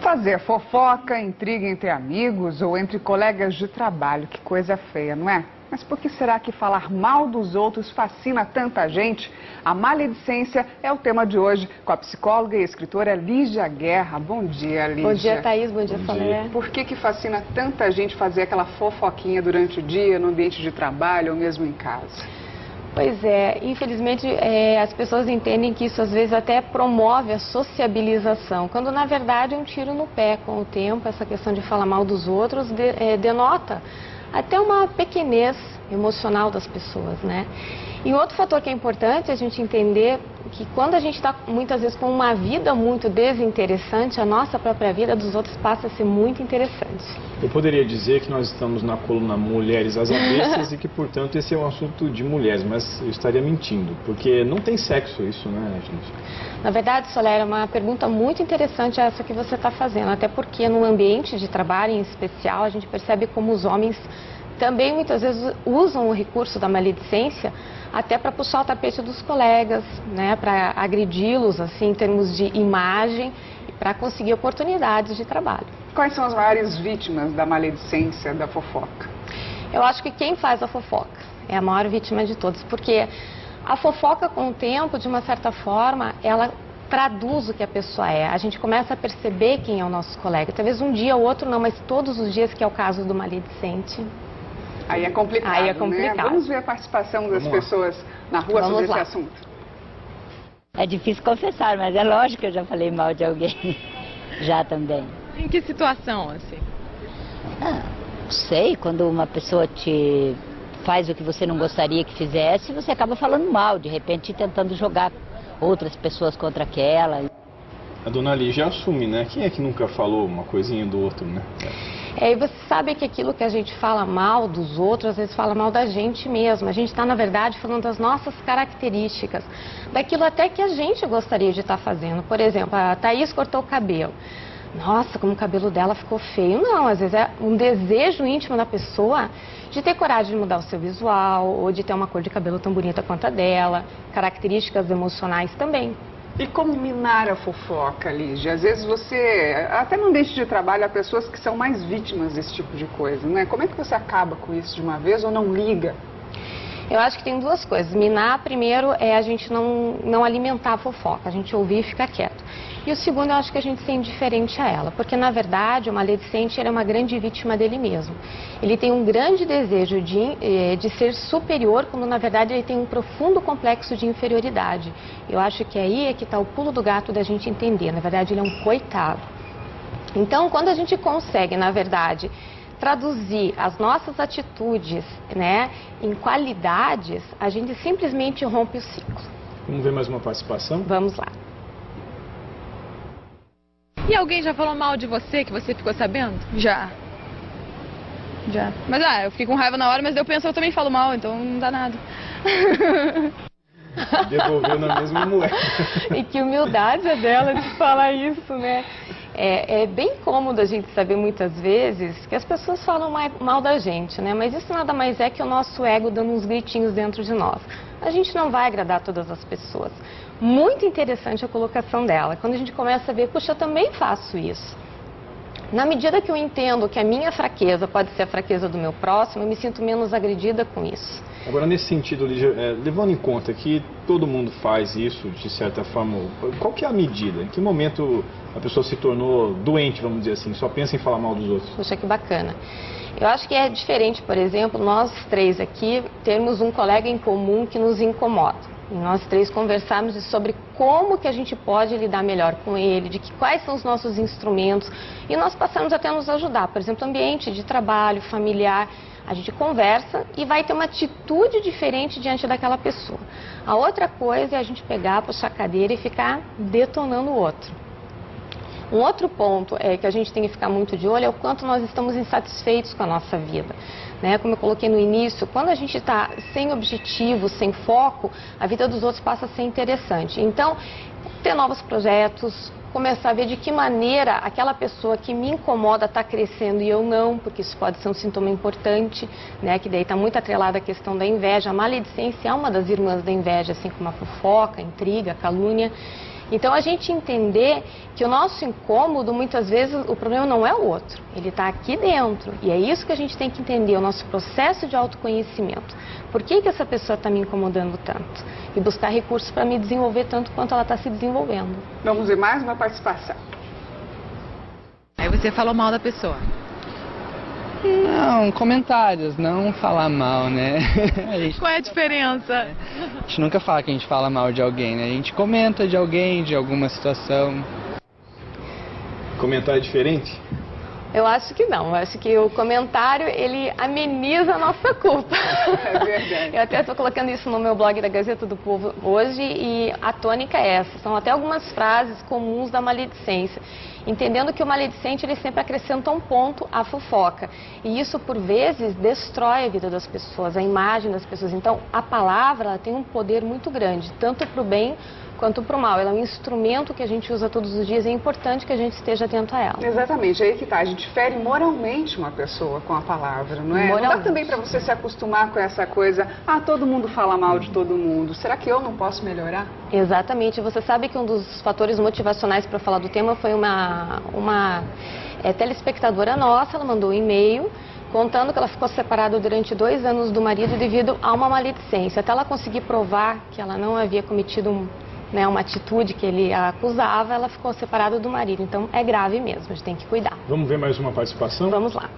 Fazer fofoca, intriga entre amigos ou entre colegas de trabalho, que coisa feia, não é? Mas por que será que falar mal dos outros fascina tanta gente? A maledicência é o tema de hoje com a psicóloga e escritora Lígia Guerra. Bom dia, Lígia. Bom dia, Thaís. Bom dia, Salé. Por que, que fascina tanta gente fazer aquela fofoquinha durante o dia, no ambiente de trabalho ou mesmo em casa? Pois é, infelizmente é, as pessoas entendem que isso às vezes até promove a sociabilização, quando na verdade é um tiro no pé com o tempo, essa questão de falar mal dos outros de, é, denota até uma pequenez emocional das pessoas, né? E outro fator que é importante a gente entender que quando a gente está muitas vezes com uma vida muito desinteressante, a nossa própria vida dos outros passa a ser muito interessante. Eu poderia dizer que nós estamos na coluna Mulheres às Avessas e que, portanto, esse é um assunto de mulheres, mas eu estaria mentindo, porque não tem sexo isso, né, gente? Na verdade, Soler, é uma pergunta muito interessante essa que você está fazendo, até porque no ambiente de trabalho em especial, a gente percebe como os homens também muitas vezes usam o recurso da maledicência até para puxar o tapete dos colegas, né, para agredi-los assim em termos de imagem e para conseguir oportunidades de trabalho. Quais são as maiores vítimas da maledicência, da fofoca? Eu acho que quem faz a fofoca é a maior vítima de todos, porque a fofoca com o tempo, de uma certa forma, ela traduz o que a pessoa é. A gente começa a perceber quem é o nosso colega. Talvez um dia ou outro não, mas todos os dias, que é o caso do maledicente. Aí é complicado, Aí é complicado. Né? Vamos ver a participação das pessoas na rua Vamos sobre lá. esse assunto. É difícil confessar, mas é lógico que eu já falei mal de alguém. Já também. Em que situação, assim? Ah, não sei, quando uma pessoa te faz o que você não gostaria que fizesse, você acaba falando mal, de repente tentando jogar outras pessoas contra aquela. A dona Lígia assume, né? Quem é que nunca falou uma coisinha do outro, né? E você sabe que aquilo que a gente fala mal dos outros, às vezes fala mal da gente mesmo. A gente está, na verdade, falando das nossas características, daquilo até que a gente gostaria de estar fazendo. Por exemplo, a Thaís cortou o cabelo. Nossa, como o cabelo dela ficou feio. Não, às vezes é um desejo íntimo da pessoa de ter coragem de mudar o seu visual, ou de ter uma cor de cabelo tão bonita quanto a dela, características emocionais também. E como minar a fofoca, Lígia? Às vezes você, até no ambiente de trabalho, há pessoas que são mais vítimas desse tipo de coisa, né? Como é que você acaba com isso de uma vez ou não liga? Eu acho que tem duas coisas. Minar, primeiro, é a gente não, não alimentar a fofoca, a gente ouvir e ficar quieto. E o segundo, eu acho que a gente ser indiferente a ela, porque na verdade o maledicente ele é uma grande vítima dele mesmo. Ele tem um grande desejo de, eh, de ser superior, quando na verdade ele tem um profundo complexo de inferioridade. Eu acho que aí é que está o pulo do gato da gente entender. Na verdade, ele é um coitado. Então, quando a gente consegue, na verdade, traduzir as nossas atitudes né, em qualidades, a gente simplesmente rompe o ciclo. Vamos ver mais uma participação? Vamos lá. E alguém já falou mal de você, que você ficou sabendo? Já. Já. Mas ah, eu fiquei com raiva na hora, mas eu penso eu também falo mal, então não dá nada. Devolveu na mesma moeda. E que humildade é dela de falar isso, né? É, é bem cômodo a gente saber muitas vezes que as pessoas falam mal da gente, né? Mas isso nada mais é que o nosso ego dando uns gritinhos dentro de nós. A gente não vai agradar todas as pessoas. Muito interessante a colocação dela. Quando a gente começa a ver, puxa, eu também faço isso. Na medida que eu entendo que a minha fraqueza pode ser a fraqueza do meu próximo, eu me sinto menos agredida com isso. Agora, nesse sentido, Lígia, é, levando em conta que todo mundo faz isso, de certa forma, qual que é a medida? Em que momento a pessoa se tornou doente, vamos dizer assim, só pensa em falar mal dos outros? Poxa, que bacana. Eu acho que é diferente, por exemplo, nós três aqui termos um colega em comum que nos incomoda. Nós três conversarmos sobre como que a gente pode lidar melhor com ele, de que quais são os nossos instrumentos. E nós passamos até a nos ajudar. Por exemplo, ambiente de trabalho, familiar. A gente conversa e vai ter uma atitude diferente diante daquela pessoa. A outra coisa é a gente pegar, puxar a cadeira e ficar detonando o outro. Um outro ponto é que a gente tem que ficar muito de olho é o quanto nós estamos insatisfeitos com a nossa vida. Né? Como eu coloquei no início, quando a gente está sem objetivo, sem foco, a vida dos outros passa a ser interessante. Então, ter novos projetos, começar a ver de que maneira aquela pessoa que me incomoda está crescendo e eu não, porque isso pode ser um sintoma importante, né? Que daí está muito atrelada a questão da inveja. A maledicência é uma das irmãs da inveja, assim como a fofoca, a intriga, a calúnia. Então a gente entender que o nosso incômodo, muitas vezes, o problema não é o outro, ele está aqui dentro. E é isso que a gente tem que entender, o nosso processo de autoconhecimento. Por que, que essa pessoa está me incomodando tanto? E buscar recursos para me desenvolver tanto quanto ela está se desenvolvendo. Vamos ver mais uma participação. Aí você falou mal da pessoa. Não, comentários, não falar mal, né? A gente, Qual é a diferença? a gente nunca fala que a gente fala mal de alguém, né? A gente comenta de alguém, de alguma situação. Comentar é diferente? Eu acho que não. Eu acho que o comentário, ele ameniza a nossa culpa. É verdade. Eu até estou colocando isso no meu blog da Gazeta do Povo hoje e a tônica é essa. São até algumas frases comuns da maledicência. Entendendo que o maledicente, ele sempre acrescenta um ponto à fofoca. E isso, por vezes, destrói a vida das pessoas, a imagem das pessoas. Então, a palavra tem um poder muito grande, tanto para o bem quanto para o mal. Ela é um instrumento que a gente usa todos os dias e é importante que a gente esteja atento a ela. Exatamente, aí que tá. A gente fere moralmente uma pessoa com a palavra, não é? Não dá Moralmente. também para você se acostumar com essa coisa, ah, todo mundo fala mal de todo mundo. Será que eu não posso melhorar? Exatamente. Você sabe que um dos fatores motivacionais para falar do tema foi uma, uma é, telespectadora nossa, ela mandou um e-mail contando que ela ficou separada durante dois anos do marido devido a uma maledicência. Até ela conseguir provar que ela não havia cometido um, né, uma atitude que ele acusava, ela ficou separada do marido. Então é grave mesmo, a gente tem que cuidar. Vamos ver mais uma participação? Vamos lá.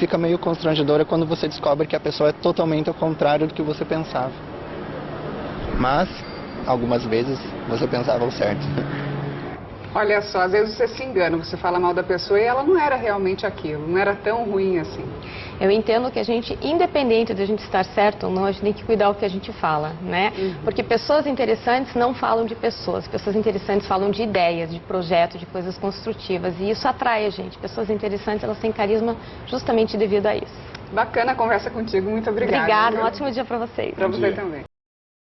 Fica meio constrangedora quando você descobre que a pessoa é totalmente ao contrário do que você pensava. Mas, algumas vezes, você pensava o certo. Olha só, às vezes você se engana, você fala mal da pessoa e ela não era realmente aquilo, não era tão ruim assim. Eu entendo que a gente, independente de a gente estar certo ou não, a gente tem que cuidar o que a gente fala, né? Porque pessoas interessantes não falam de pessoas, pessoas interessantes falam de ideias, de projetos, de coisas construtivas e isso atrai a gente. Pessoas interessantes, elas têm carisma justamente devido a isso. Bacana a conversa contigo, muito obrigada. Obrigada, um ótimo dia para vocês. Pra Bom você também.